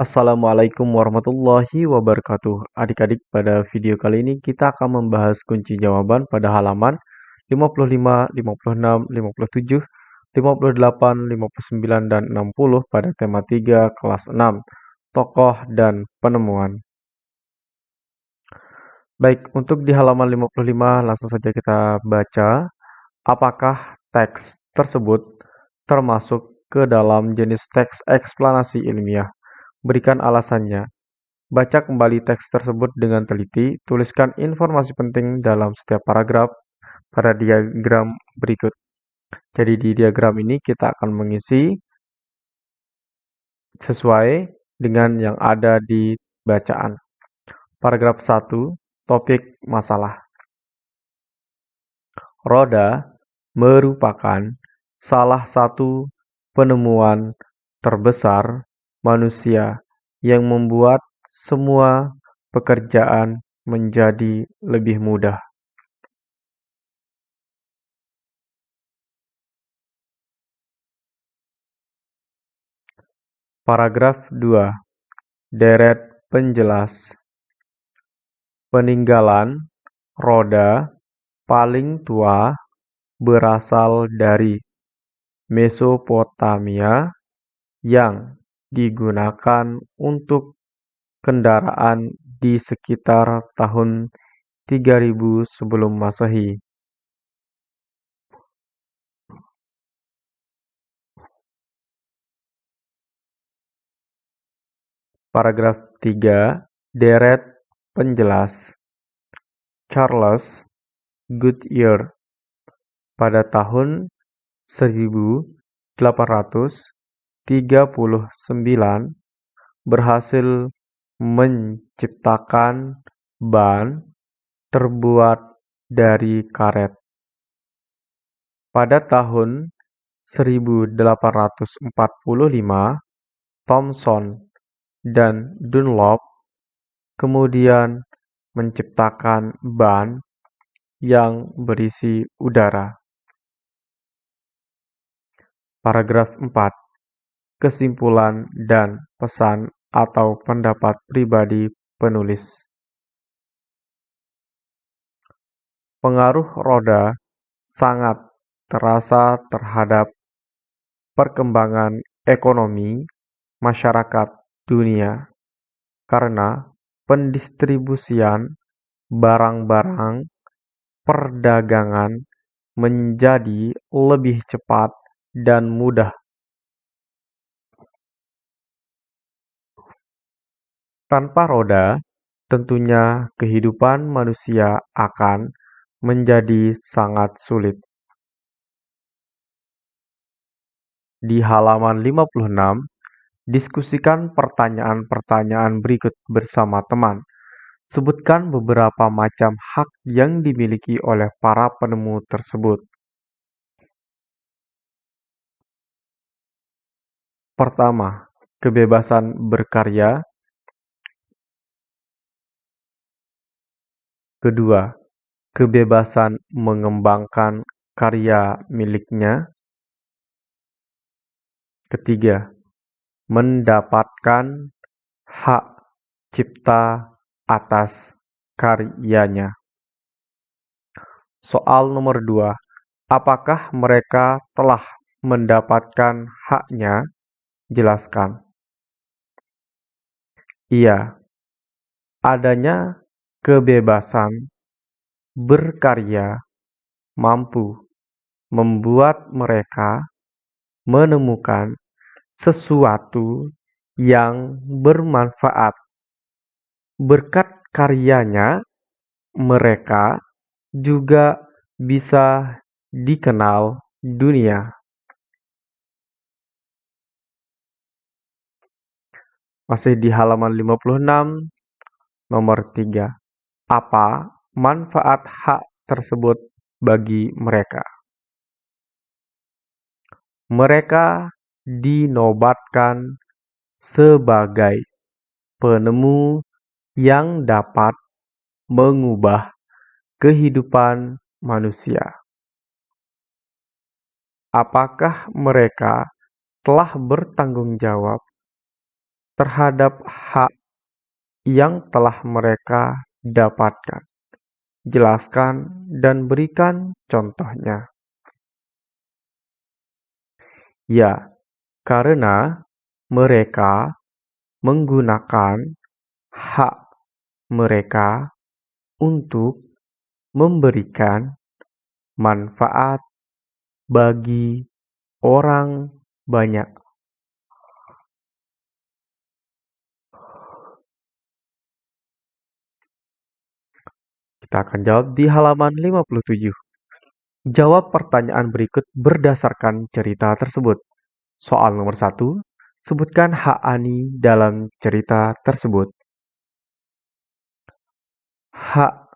Assalamualaikum warahmatullahi wabarakatuh. Adik-adik, pada video kali ini kita akan membahas kunci jawaban pada halaman 55, 56, 57, 58, 59, dan 60 pada tema 3 kelas 6, tokoh dan penemuan. Baik, untuk di halaman 55 langsung saja kita baca apakah teks tersebut termasuk ke dalam jenis teks eksplanasi ilmiah. Berikan alasannya. Baca kembali teks tersebut dengan teliti, tuliskan informasi penting dalam setiap paragraf pada diagram berikut. Jadi di diagram ini kita akan mengisi sesuai dengan yang ada di bacaan. Paragraf 1, topik masalah. Roda merupakan salah satu penemuan terbesar manusia yang membuat semua pekerjaan menjadi lebih mudah. Paragraf 2. Deret penjelas Peninggalan roda paling tua berasal dari Mesopotamia yang digunakan untuk kendaraan di sekitar tahun 3000 sebelum Masehi. Paragraf 3. Deret penjelas Charles Goodyear pada tahun 1839 berhasil menciptakan ban terbuat dari karet. Pada tahun 1845, Thomson dan Dunlop kemudian menciptakan ban yang berisi udara. Paragraf 4. Kesimpulan dan pesan atau pendapat pribadi penulis. Pengaruh roda sangat terasa terhadap perkembangan ekonomi masyarakat dunia karena pendistribusian barang-barang perdagangan menjadi lebih cepat dan mudah. Tanpa roda, tentunya kehidupan manusia akan menjadi sangat sulit. Di halaman 56, Diskusikan pertanyaan-pertanyaan berikut bersama teman. Sebutkan beberapa macam hak yang dimiliki oleh para penemu tersebut. Pertama, kebebasan berkarya. Kedua, kebebasan mengembangkan karya miliknya. Ketiga, mendapatkan hak cipta atas karyanya. Soal nomor dua, apakah mereka telah mendapatkan haknya? Jelaskan. Iya, adanya kebebasan berkarya mampu membuat mereka menemukan sesuatu yang bermanfaat. Berkat karyanya, mereka juga bisa dikenal dunia. Masih di halaman 56, nomor 3. Apa manfaat hak tersebut bagi mereka? Mereka dinobatkan sebagai penemu yang dapat mengubah kehidupan manusia. Apakah mereka telah bertanggung jawab terhadap hak yang telah mereka dapatkan. Jelaskan dan berikan contohnya. Ya, karena mereka menggunakan hak mereka untuk memberikan manfaat bagi orang banyak. Kita akan jawab di halaman 57. Jawab pertanyaan berikut berdasarkan cerita tersebut. Soal nomor 1. Sebutkan hak Ani dalam cerita tersebut. Hak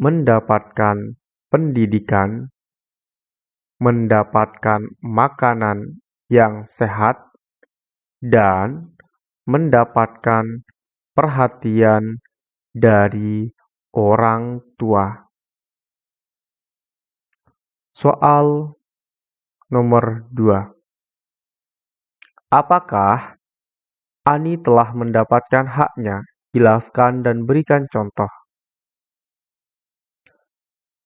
mendapatkan pendidikan, mendapatkan makanan yang sehat, dan mendapatkan perhatian dari orang tua. Soal nomor 2. Apakah Ani telah mendapatkan haknya? Jelaskan dan berikan contoh.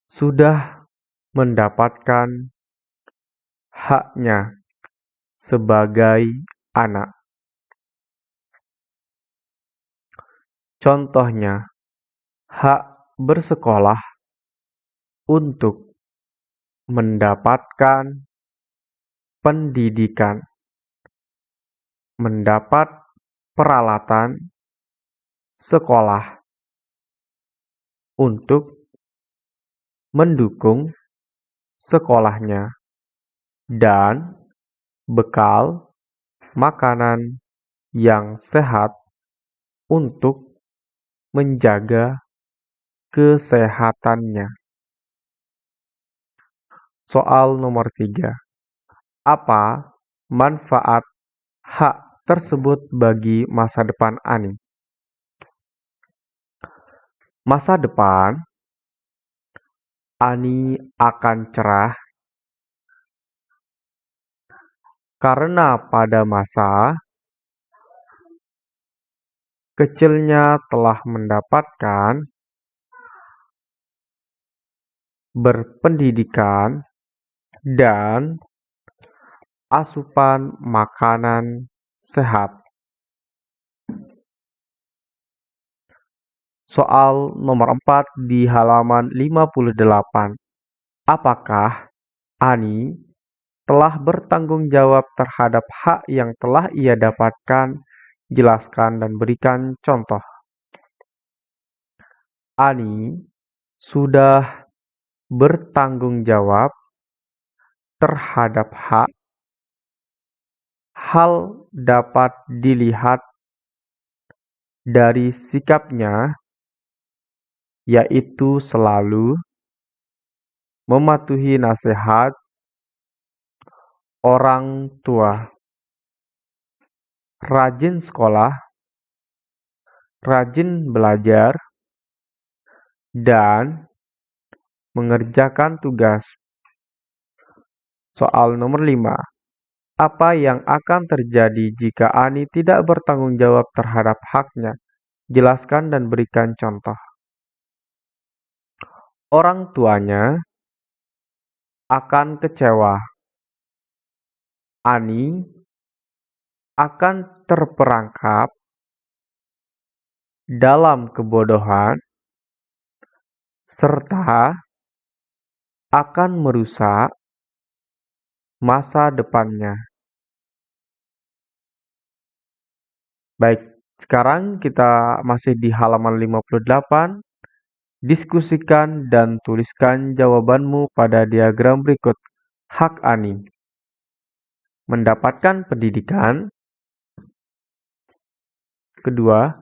Sudah mendapatkan haknya sebagai anak. Contohnya, hak bersekolah untuk mendapatkan pendidikan, mendapat peralatan sekolah untuk mendukung sekolahnya, dan bekal makanan yang sehat untuk menjaga kesehatannya. Soal nomor tiga. Apa manfaat hak tersebut bagi masa depan Ani? Masa depan Ani akan cerah karena pada masa kecilnya telah mendapatkan berpendidikan, dan asupan makanan sehat. Soal nomor 4 di halaman 58. Apakah Ani telah bertanggung jawab terhadap hak yang telah ia dapatkan? Jelaskan dan berikan contoh. Ani sudah bertanggung jawab terhadap hak, hal dapat dilihat dari sikapnya, yaitu selalu mematuhi nasihat orang tua, rajin sekolah, rajin belajar, dan Mengerjakan tugas. Soal nomor 5. Apa yang akan terjadi jika Ani tidak bertanggung jawab terhadap haknya? Jelaskan dan berikan contoh. Orang tuanya akan kecewa. Ani akan terperangkap dalam kebodohan serta akan merusak masa depannya. Baik, sekarang kita masih di halaman 58. Diskusikan dan tuliskan jawabanmu pada diagram berikut. Hak Ani Mendapatkan pendidikan Kedua,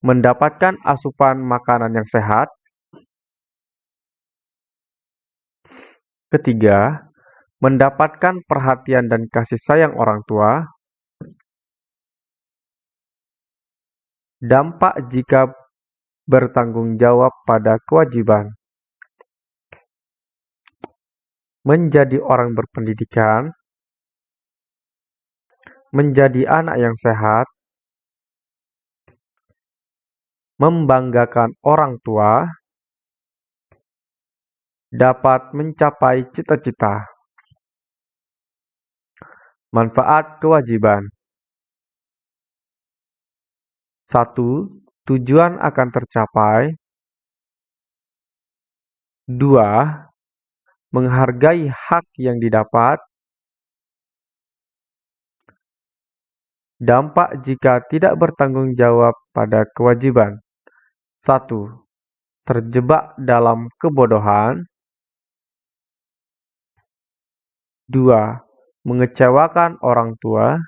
mendapatkan asupan makanan yang sehat Ketiga, mendapatkan perhatian dan kasih sayang orang tua. Dampak jika bertanggung jawab pada kewajiban. Menjadi orang berpendidikan. Menjadi anak yang sehat. membanggakan orang tua, dapat mencapai cita-cita. Manfaat kewajiban 1. Tujuan akan tercapai 2. Menghargai hak yang didapat Dampak jika tidak bertanggung jawab pada kewajiban 1. Terjebak dalam kebodohan 2. Mengecewakan orang tua.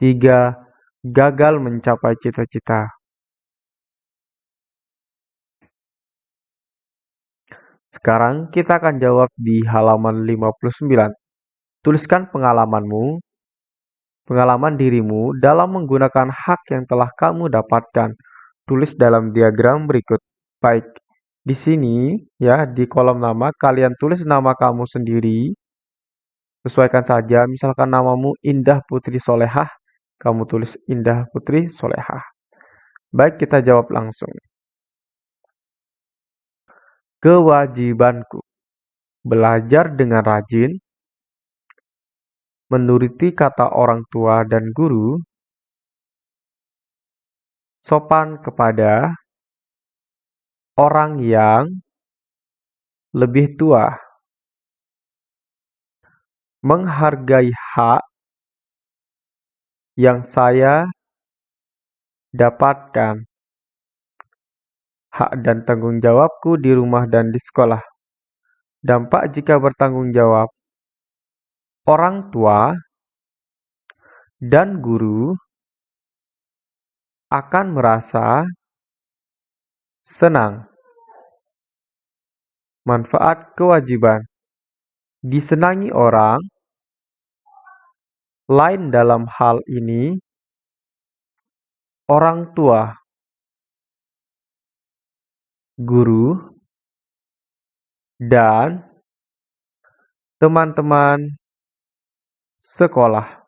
Tiga, gagal mencapai cita-cita. Sekarang kita akan jawab di halaman 59. Tuliskan pengalamanmu, pengalaman dirimu dalam menggunakan hak yang telah kamu dapatkan. Tulis dalam diagram berikut. Baik, di sini, ya, di kolom nama, kalian tulis nama kamu sendiri. Sesuaikan saja, misalkan namamu Indah Putri Solehah, kamu tulis Indah Putri Solehah. Baik, kita jawab langsung. Kewajibanku. Belajar dengan rajin, menuruti kata orang tua dan guru, sopan kepada orang yang lebih tua, menghargai hak yang saya dapatkan, hak dan tanggung jawabku di rumah dan di sekolah. Dampak jika bertanggung jawab, orang tua dan guru akan merasa Senang. Manfaat kewajiban. Disenangi orang lain dalam hal ini orang tua, guru, dan teman-teman sekolah.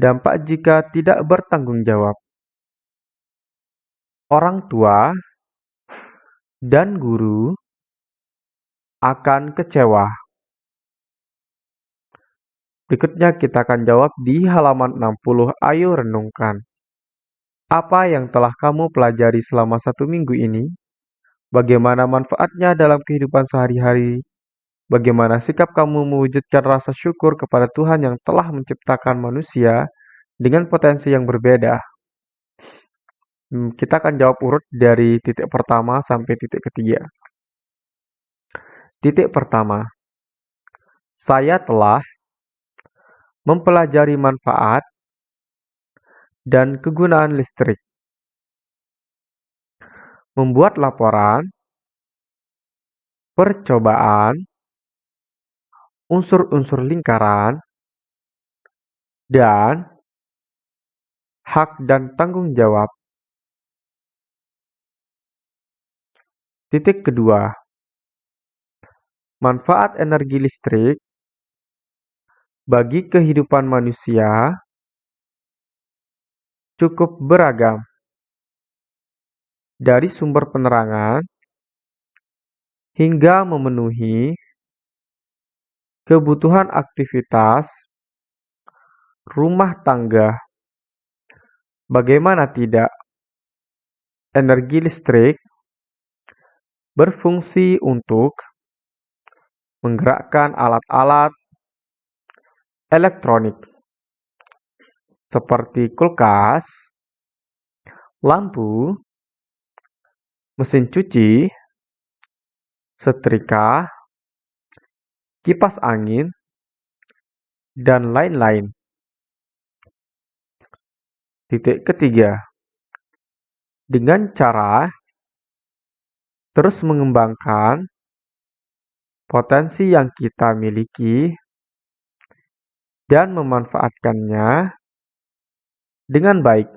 Dampak jika tidak bertanggung jawab orang tua dan guru akan kecewa. Berikutnya kita akan jawab di halaman 60. Ayo renungkan. Apa yang telah kamu pelajari selama satu minggu ini? Bagaimana manfaatnya dalam kehidupan sehari-hari? Bagaimana sikap kamu mewujudkan rasa syukur kepada Tuhan yang telah menciptakan manusia dengan potensi yang berbeda? Hmm, kita akan jawab urut dari titik pertama sampai titik ketiga. Titik pertama, saya telah mempelajari manfaat dan kegunaan listrik, membuat laporan, percobaan, unsur-unsur lingkaran, dan hak dan tanggung jawab Titik kedua, manfaat energi listrik bagi kehidupan manusia cukup beragam, dari sumber penerangan hingga memenuhi kebutuhan aktivitas rumah tangga. Bagaimana tidak? Energi listrik berfungsi untuk menggerakkan alat-alat elektronik seperti kulkas, lampu, mesin cuci, setrika, kipas angin, dan lain-lain. Titik ketiga, dengan cara terus mengembangkan potensi yang kita miliki dan memanfaatkannya dengan baik.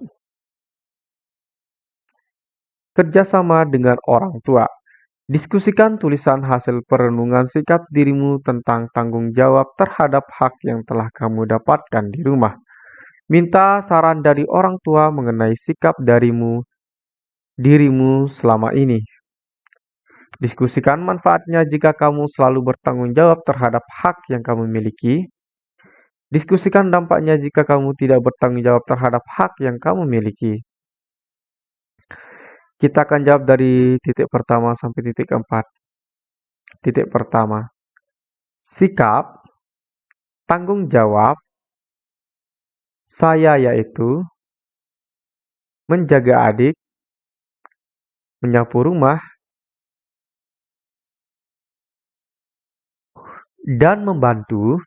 Kerjasama dengan orang tua. Diskusikan tulisan hasil perenungan sikap dirimu tentang tanggung jawab terhadap hak yang telah kamu dapatkan di rumah. Minta saran dari orang tua mengenai sikap darimu dirimu selama ini. Diskusikan manfaatnya jika kamu selalu bertanggung jawab terhadap hak yang kamu miliki. Diskusikan dampaknya jika kamu tidak bertanggung jawab terhadap hak yang kamu miliki. Kita akan jawab dari titik pertama sampai titik keempat. Titik pertama, sikap, tanggung jawab, saya yaitu menjaga adik, menyapu rumah, dan membantu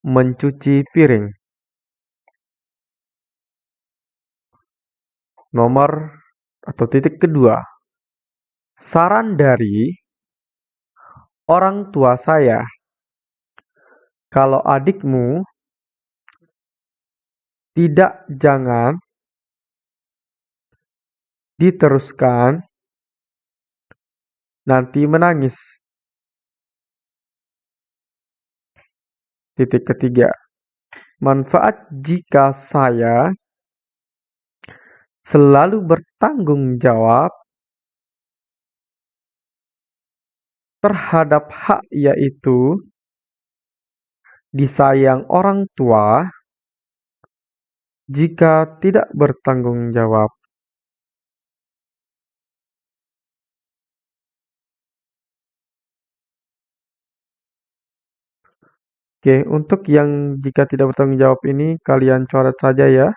mencuci piring. Nomor atau titik kedua, saran dari orang tua saya. Kalau adikmu tidak jangan diteruskan nanti menangis. Titik ketiga, manfaat jika saya selalu bertanggung jawab terhadap hak yaitu disayang orang tua jika tidak bertanggung jawab. Oke, untuk yang jika tidak bertanggung jawab ini kalian coret saja ya.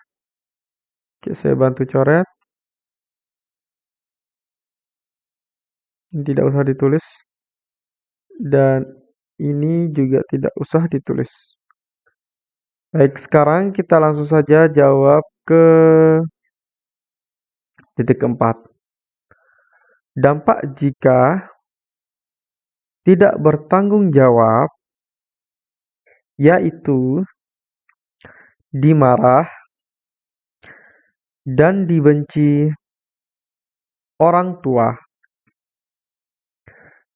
Oke, saya bantu coret. Tidak usah ditulis. Dan ini juga tidak usah ditulis. Baik, sekarang kita langsung saja jawab ke titik keempat. Dampak jika tidak bertanggung jawab yaitu dimarah dan dibenci orang tua.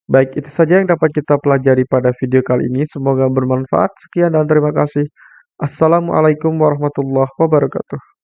Baik, itu saja yang dapat kita pelajari pada video kali ini. Semoga bermanfaat. Sekian dan terima kasih. Assalamualaikum warahmatullahi wabarakatuh.